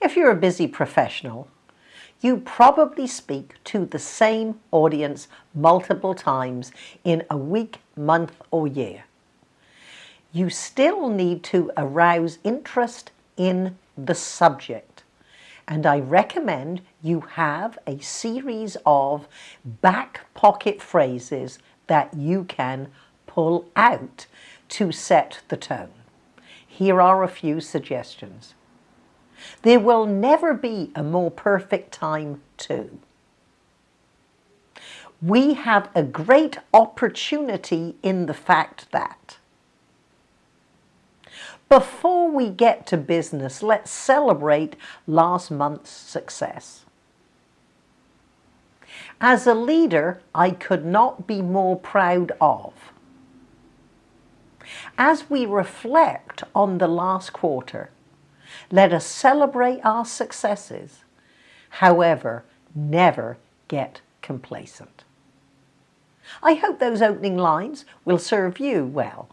If you're a busy professional, you probably speak to the same audience multiple times in a week, month or year. You still need to arouse interest in the subject and I recommend you have a series of back pocket phrases that you can pull out to set the tone. Here are a few suggestions. There will never be a more perfect time to. We have a great opportunity in the fact that. Before we get to business, let's celebrate last month's success. As a leader, I could not be more proud of. As we reflect on the last quarter, let us celebrate our successes, however, never get complacent. I hope those opening lines will serve you well